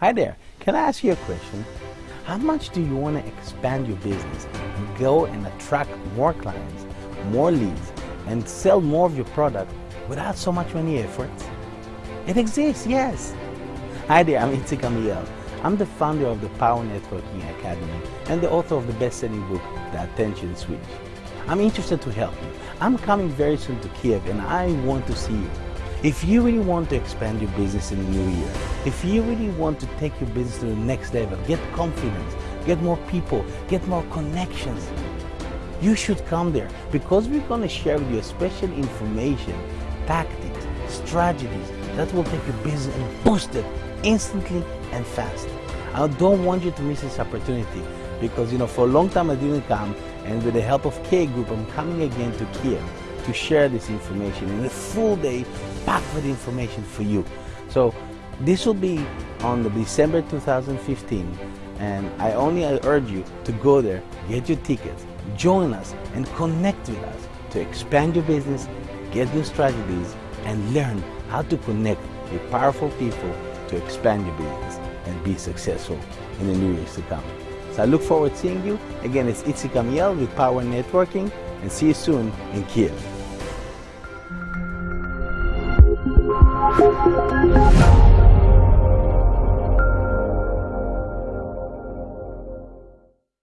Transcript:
Hi there. Can I ask you a question? How much do you want to expand your business and go and attract more clients, more leads, and sell more of your product without so much money effort? It exists, yes. Hi there, I'm Itzik Amiel. I'm the founder of the Power Networking Academy and the author of the best-selling book, The Attention Switch. I'm interested to help you. I'm coming very soon to Kiev and I want to see you. If you really want to expand your business in the new year, if you really want to take your business to the next level, get confidence, get more people, get more connections, you should come there because we're going to share with you special information, tactics, strategies that will take your business and boost it instantly and fast. I don't want you to miss this opportunity because you know for a long time I didn't come and with the help of K Group I'm coming again to Kiev to share this information in a full day packed with information for you. So this will be on the December 2015 and I only urge you to go there, get your tickets, join us and connect with us to expand your business, get new strategies and learn how to connect with powerful people to expand your business and be successful in the new years to come. I look forward to seeing you. Again, it's Itzik Amiel with Power Networking and see you soon in Kiev.